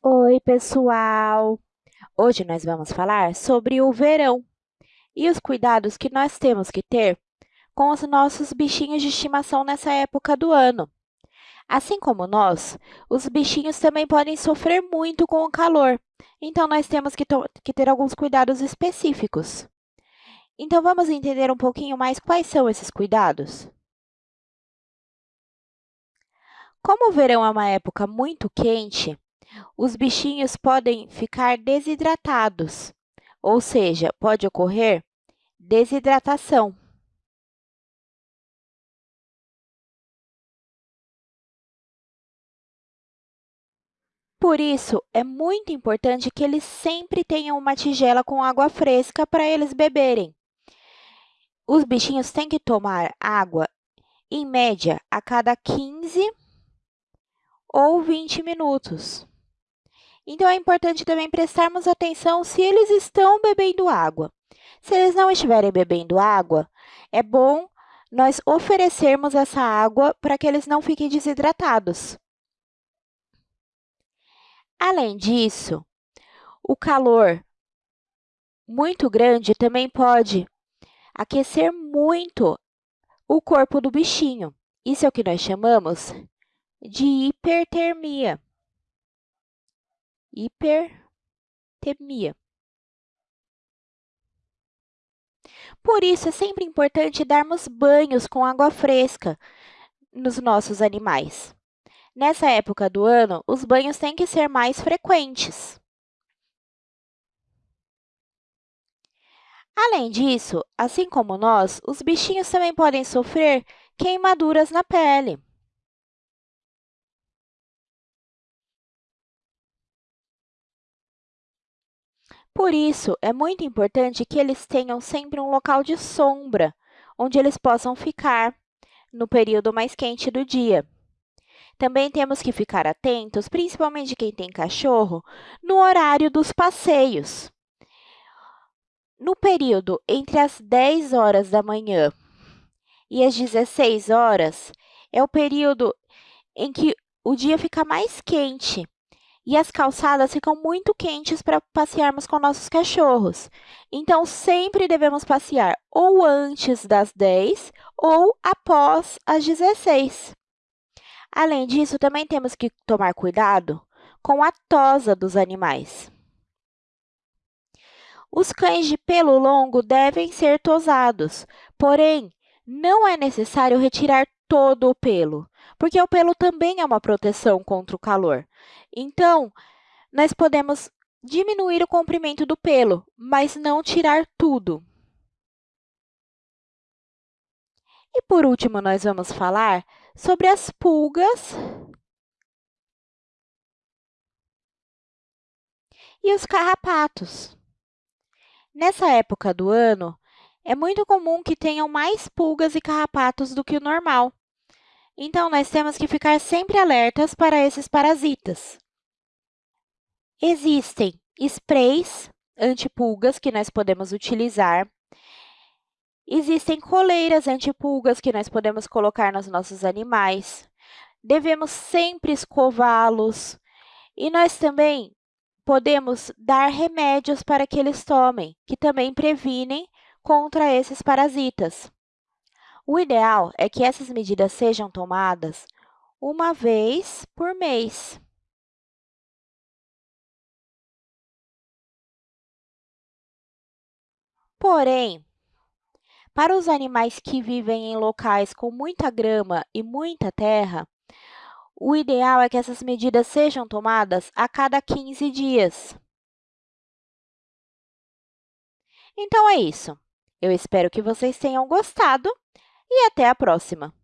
Oi, pessoal! Hoje nós vamos falar sobre o verão e os cuidados que nós temos que ter com os nossos bichinhos de estimação nessa época do ano. Assim como nós, os bichinhos também podem sofrer muito com o calor, então nós temos que, que ter alguns cuidados específicos. Então, vamos entender um pouquinho mais quais são esses cuidados? Como o verão é uma época muito quente, os bichinhos podem ficar desidratados, ou seja, pode ocorrer desidratação. Por isso, é muito importante que eles sempre tenham uma tigela com água fresca para eles beberem. Os bichinhos têm que tomar água, em média, a cada 15 ou 20 minutos. Então, é importante também prestarmos atenção se eles estão bebendo água. Se eles não estiverem bebendo água, é bom nós oferecermos essa água para que eles não fiquem desidratados. Além disso, o calor muito grande também pode aquecer muito o corpo do bichinho. Isso é o que nós chamamos de hipertermia hipertemia. Por isso, é sempre importante darmos banhos com água fresca nos nossos animais. Nessa época do ano, os banhos têm que ser mais frequentes. Além disso, assim como nós, os bichinhos também podem sofrer queimaduras na pele. Por isso, é muito importante que eles tenham sempre um local de sombra, onde eles possam ficar no período mais quente do dia. Também temos que ficar atentos, principalmente quem tem cachorro, no horário dos passeios. No período entre as 10 horas da manhã e as 16 horas, é o período em que o dia fica mais quente e as calçadas ficam muito quentes para passearmos com nossos cachorros. Então, sempre devemos passear ou antes das 10 ou após as 16. Além disso, também temos que tomar cuidado com a tosa dos animais. Os cães de pelo longo devem ser tosados, porém, não é necessário retirar todo o pelo, porque o pelo também é uma proteção contra o calor. Então, nós podemos diminuir o comprimento do pelo, mas não tirar tudo. E, por último, nós vamos falar sobre as pulgas e os carrapatos. Nessa época do ano, é muito comum que tenham mais pulgas e carrapatos do que o normal. Então, nós temos que ficar sempre alertas para esses parasitas. Existem sprays antipulgas que nós podemos utilizar. Existem coleiras antipulgas que nós podemos colocar nos nossos animais. Devemos sempre escová-los. E nós também podemos dar remédios para que eles tomem, que também previnem contra esses parasitas. O ideal é que essas medidas sejam tomadas uma vez por mês. Porém, para os animais que vivem em locais com muita grama e muita terra, o ideal é que essas medidas sejam tomadas a cada 15 dias. Então, é isso. Eu espero que vocês tenham gostado e até a próxima!